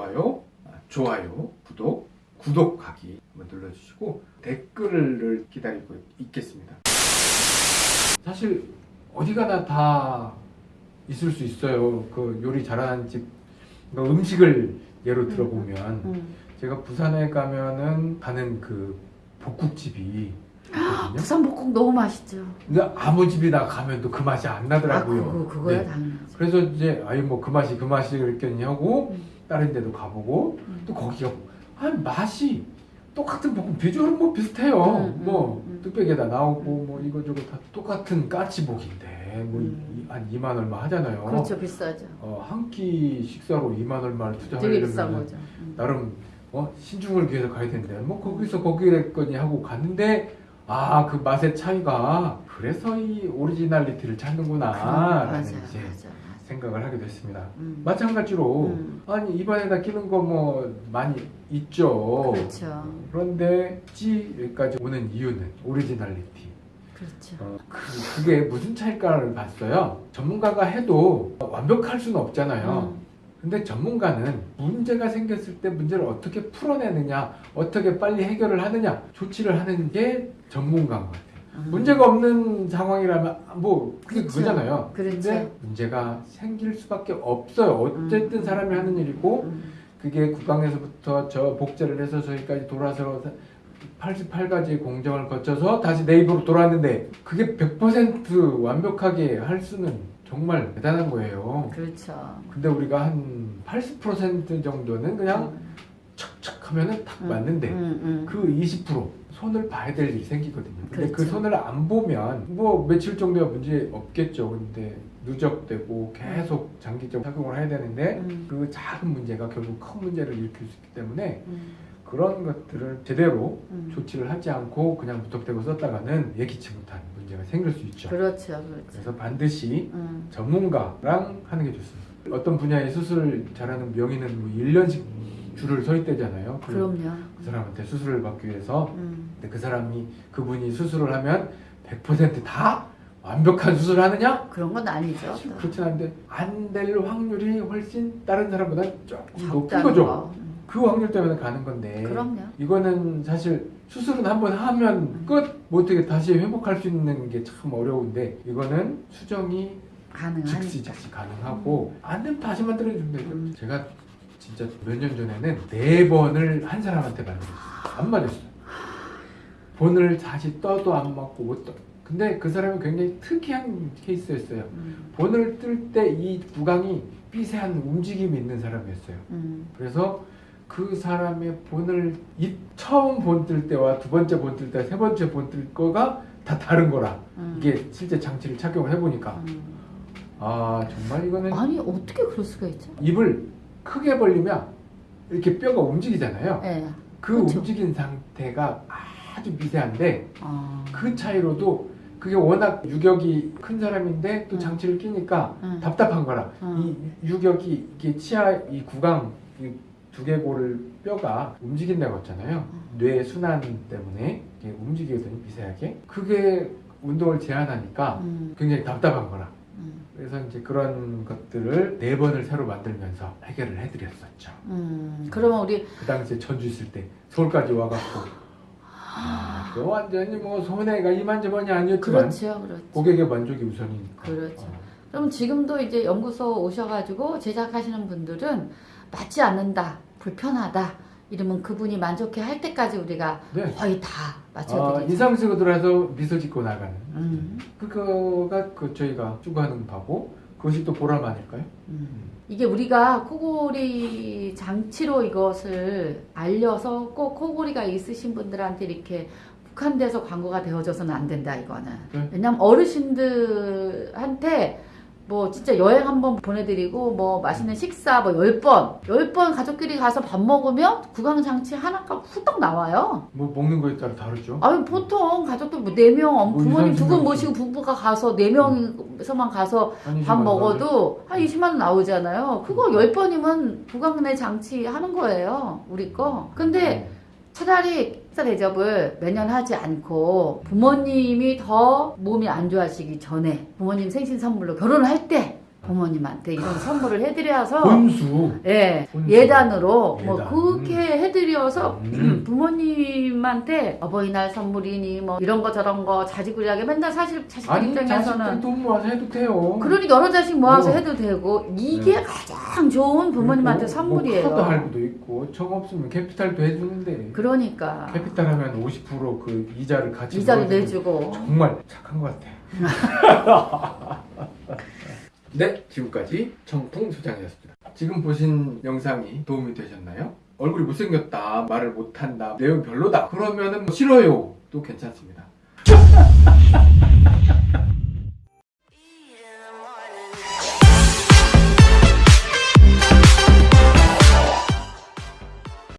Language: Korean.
좋아요, 아, 좋아요, 구독, 구독하기 한번 눌러주시고 댓글을 기다리고 있겠습니다. 사실 어디 가나 다 있을 수 있어요. 그 요리 잘하는 집, 그러니까 음식을 예로 들어보면 음. 제가 부산에 가면은 가는 그 복국집이 있거든요. 부산 복국 너무 맛있죠. 근데 아무 집이나 가면 또 그 맛이 안 아, 나더라고요. 그거, 그거야 네. 당연하지. 그래서 이제 아유 뭐 그 맛이 그 맛이 그랬겠니 하고 음. 다른 데도 가보고 음. 또 거기가 아 맛이 똑같은 볶음 비주얼은 뭐 비슷해요. 음, 음, 뭐 음. 뚝배기에다 나오고 뭐 이거저거 다 똑같은 까치복인데 뭐 음. 한 2만 얼마 하잖아요. 그렇죠 비싸죠. 어, 한 끼 식사로 2만 얼마를 투자하려면. 음. 나름 어, 신중을 기해서 가야 되는데 뭐 거기서 거기랬거니 하고 갔는데 아 그 맛의 차이가 그래서 이 originality를 찾는구나 맞아 라는 맞아 이제 맞아. 생각을 하게 됐습니다 음. 마찬가지로 음. 아니 입안에다 끼는 거 뭐 많이 있죠 그렇죠. 그런데 찌 여기까지 오는 이유는 오리지널리티 그렇죠. 어, 그, 그게 무슨 차일까를 봤어요 전문가가 해도 완벽할 수는 없잖아요 음. 근데 전문가는 문제가 생겼을 때 문제를 어떻게 풀어내느냐, 어떻게 빨리 해결을 하느냐, 조치를 하는 게 전문가인 것 같아요. 음. 문제가 없는 상황이라면 뭐 그게 그렇죠. 그거잖아요. 그렇죠. 근데 문제가 생길 수밖에 없어요. 어쨌든 음. 사람이 하는 일이고 음. 그게 국방에서부터 저 복제를 해서 저기까지 돌아서 88가지의 공정을 거쳐서 다시 내 입으로 돌아왔는데 그게 100% 완벽하게 할 수는 정말 대단한 거예요. 그렇죠. 근데 우리가 한 80% 정도는 그냥 척척 하면은 딱 음. 맞는데 음, 음. 그20% 손을 봐야 될 일이 생기거든요. 근데 그 그렇죠. 손을 안 보면 뭐 며칠 정도야 문제 없겠죠. 근데 누적되고 계속 장기적 작용을 해야 되는데 음. 그 작은 문제가 결국 큰 문제를 일으킬 수 있기 때문에 음. 그런 것들을 제대로 음. 조치를 하지 않고 그냥 무턱대고 썼다가는 예기치 못한 문제가 생길 수 있죠. 그렇죠, 그렇죠. 그래서 반드시 음. 전문가랑 하는 게 좋습니다. 어떤 분야의 수술을 잘하는 명의는 뭐 1년씩 줄을 서 있대잖아요. 그, 그럼요. 그 사람한테 수술을 받기 위해서. 음. 근데 그 사람이 그분이 수술을 하면 100%다 완벽한 수술을 하느냐? 그런 건 아니죠. 그렇진 않은데 안 될 확률이 훨씬 다른 사람보다 조금 높은 거죠. 거. 음. 그 확률 때문에 가는 건데 그럼요. 이거는 사실 수술은 한번 하면 끝! 뭐 어떻게 다시 회복할 수 있는 게 참 어려운데 이거는 수정이 가능하니까. 즉시 즉시 가능하고 안 되면 다시 만들어주면 되죠. 음. 제가 진짜 몇 년 전에는 네 번을 한 사람한테 만들었어요. 안 맞았어요. 본을 다시 떠도 안 맞고 못 떠. 근데 그 사람이 굉장히 특이한 케이스였어요. 음. 본을 뜰 때 이 구강이 삐세한 움직임이 있는 사람이었어요. 음. 그래서 그 사람의 본을 이 처음 본 뜰 때와 두 번째 본 뜰 때, 세 번째 본 뜰 거가 다 다른 거라. 음. 이게 실제 장치를 착용을 해보니까 음. 아 정말 이거는 아니 어떻게 그럴 수가 있죠? 입을 크게 벌리면 이렇게 뼈가 움직이잖아요. 예. 그 그렇죠. 움직인 상태가 아주 미세한데 어. 그 차이로도 그게 워낙 유격이 큰 사람인데 또 음. 장치를 끼니까 음. 답답한 거라. 음. 이 유격이 이게 치아 이 구강 이 두개골을 뼈가 움직인다고 했잖아요. 음. 뇌 순환 때문에 움직이거든요 미세하게. 그게 운동을 제한하니까 음. 굉장히 답답한 거라. 음. 그래서 이제 그런 것들을 네 번을 새로 만들면서 해결을 해드렸었죠. 음. 그러면 우리 그 당시에 전주 있을 때 서울까지 와갖고 아, 그 완전히 뭐 손해가 이만저만이 아니었지만 그렇죠, 그렇죠. 고객의 만족이 우선이니까. 그렇죠. 어. 그럼 지금도 이제 연구소 오셔가지고 제작하시는 분들은 맞지 않는다, 불편하다 이러면 그분이 만족해 할 때까지 우리가 네. 거의 다 아, 맞춰드리죠. 인상 쓰고 들어서 미소 짓고 나가는. 음. 그거가 그 저희가 추구하는 바고 그것이 또 보람 아닐까요? 음. 이게 우리가 코골이 장치로 이것을 알려서 꼭 코골이가 있으신 분들한테 이렇게 국한돼서 광고가 되어져서는 안 된다 이거는 네. 왜냐면 어르신들한테 뭐 진짜 여행 한번 보내드리고 뭐 맛있는 식사 뭐 10번 10번 가족끼리 가서 밥 먹으면 구강장치 하나가 후딱 나와요 뭐 먹는 거에 따라 다르죠. 아니 보통 가족들 뭐 4명 뭐 부모님 두 분 모시고 부부가 가서 4명에서만 가서 아니지만 밥 먹어도 한 20만 원 나오잖아요. 그거 10번이면 부강내 장치 하는 거예요. 우리 거. 근데 차라리 식사 대접을 매년 하지 않고 부모님이 더 몸이 안 좋아지기 전에 부모님 생신 선물로 결혼을 할 때 부모님한테 이런 선물을 해드려서 혼수. 예, 혼수. 예단으로 뭐 예단. 그렇게 해드려서 음. 부모님한테 어버이날 선물이니 뭐 이런 거 저런 거 자지구리하게 맨날 사실 자식들 아니 입장에서는 자식들 돈 모아서 해도 돼요. 그러니 여러 자식 모아서 어. 해도 되고 이게 가장 좋은 부모님한테 그리고 선물이에요. 뭐 카드 할부도 있고 정 없으면 캐피탈도 해주는데 그러니까 캐피탈 하면 50%그 이자를 같이 이자를 내주고 정말 착한 것 같아. 네, 지금까지 청풍 소장이었습니다. 지금 보신 영상이 도움이 되셨나요? 얼굴이 못생겼다, 말을 못한다, 내용 별로다. 그러면은 뭐 싫어요. 또 괜찮습니다.